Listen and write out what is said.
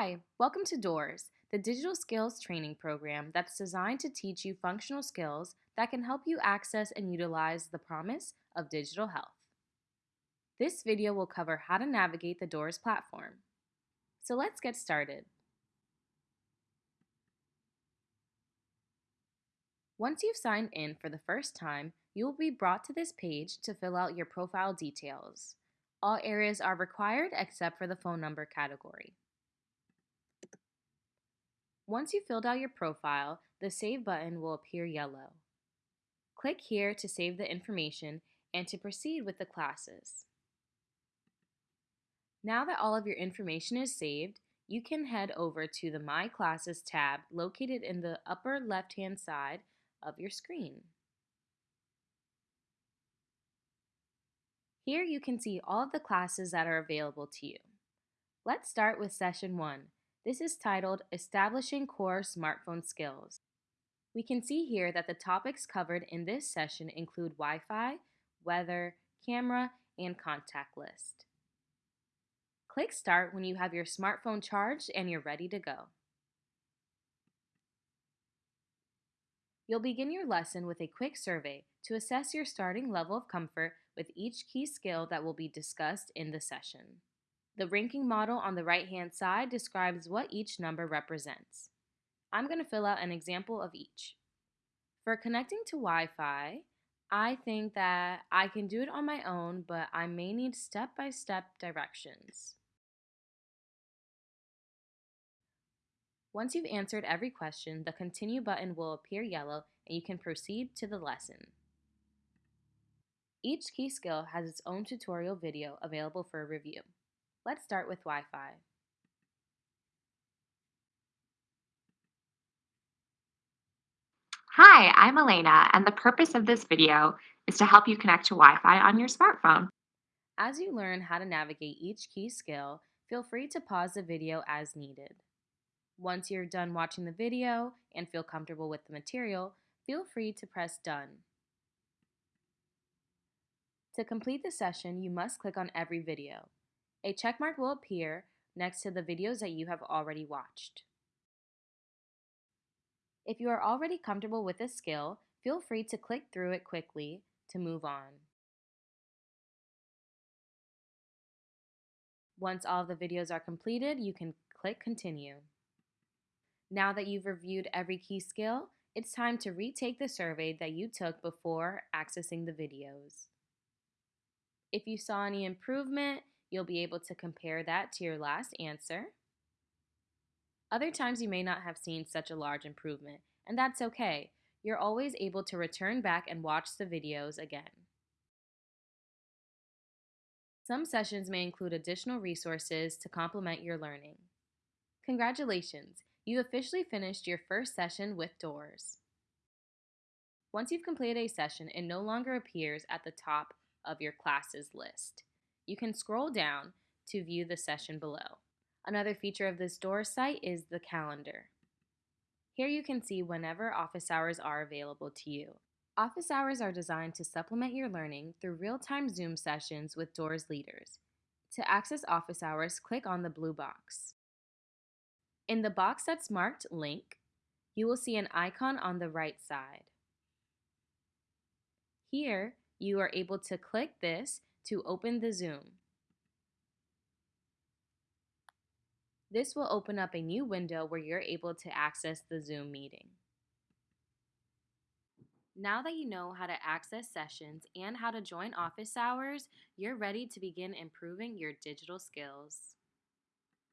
Hi, welcome to DOORS, the digital skills training program that's designed to teach you functional skills that can help you access and utilize the promise of digital health. This video will cover how to navigate the DOORS platform. So let's get started. Once you've signed in for the first time, you will be brought to this page to fill out your profile details. All areas are required except for the phone number category. Once you've filled out your profile, the Save button will appear yellow. Click here to save the information and to proceed with the classes. Now that all of your information is saved, you can head over to the My Classes tab located in the upper left-hand side of your screen. Here you can see all of the classes that are available to you. Let's start with session 1, this is titled Establishing Core Smartphone Skills. We can see here that the topics covered in this session include Wi-Fi, weather, camera, and contact list. Click Start when you have your smartphone charged and you're ready to go. You'll begin your lesson with a quick survey to assess your starting level of comfort with each key skill that will be discussed in the session. The ranking model on the right-hand side describes what each number represents. I'm going to fill out an example of each. For connecting to Wi-Fi, I think that I can do it on my own, but I may need step-by-step -step directions. Once you've answered every question, the Continue button will appear yellow and you can proceed to the lesson. Each key skill has its own tutorial video available for review. Let's start with Wi-Fi. Hi, I'm Elena, and the purpose of this video is to help you connect to Wi-Fi on your smartphone. As you learn how to navigate each key skill, feel free to pause the video as needed. Once you're done watching the video and feel comfortable with the material, feel free to press Done. To complete the session, you must click on every video. A checkmark will appear next to the videos that you have already watched. If you are already comfortable with this skill, feel free to click through it quickly to move on. Once all the videos are completed, you can click Continue. Now that you've reviewed every key skill, it's time to retake the survey that you took before accessing the videos. If you saw any improvement, You'll be able to compare that to your last answer. Other times you may not have seen such a large improvement, and that's okay. You're always able to return back and watch the videos again. Some sessions may include additional resources to complement your learning. Congratulations! You officially finished your first session with DOORS. Once you've completed a session, it no longer appears at the top of your classes list you can scroll down to view the session below. Another feature of this DOORS site is the calendar. Here you can see whenever office hours are available to you. Office hours are designed to supplement your learning through real-time Zoom sessions with DOORS leaders. To access office hours, click on the blue box. In the box that's marked Link, you will see an icon on the right side. Here, you are able to click this to open the Zoom. This will open up a new window where you're able to access the Zoom meeting. Now that you know how to access sessions and how to join office hours, you're ready to begin improving your digital skills.